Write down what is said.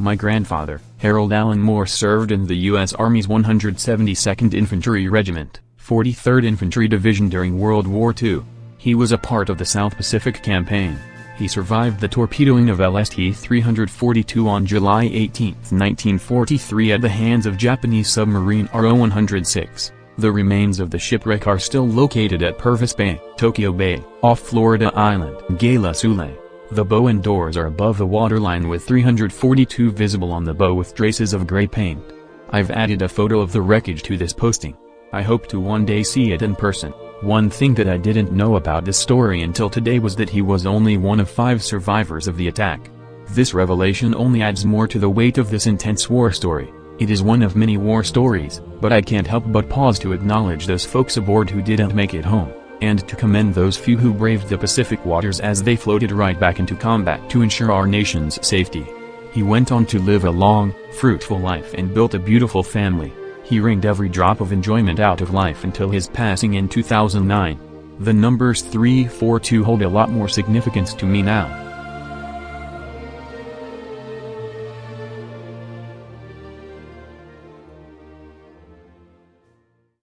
My grandfather, Harold Allen Moore served in the U.S. Army's 172nd Infantry Regiment, 43rd Infantry Division during World War II. He was a part of the South Pacific Campaign. He survived the torpedoing of LST-342 on July 18, 1943 at the hands of Japanese submarine RO-106. The remains of the shipwreck are still located at Purvis Bay, Tokyo Bay, off Florida Island, Gela Sule. The bow and doors are above the waterline with 342 visible on the bow with traces of gray paint. I've added a photo of the wreckage to this posting. I hope to one day see it in person. One thing that I didn't know about this story until today was that he was only one of five survivors of the attack. This revelation only adds more to the weight of this intense war story. It is one of many war stories, but I can't help but pause to acknowledge those folks aboard who didn't make it home and to commend those few who braved the Pacific waters as they floated right back into combat to ensure our nation's safety. He went on to live a long, fruitful life and built a beautiful family. He wringed every drop of enjoyment out of life until his passing in 2009. The numbers 342 hold a lot more significance to me now.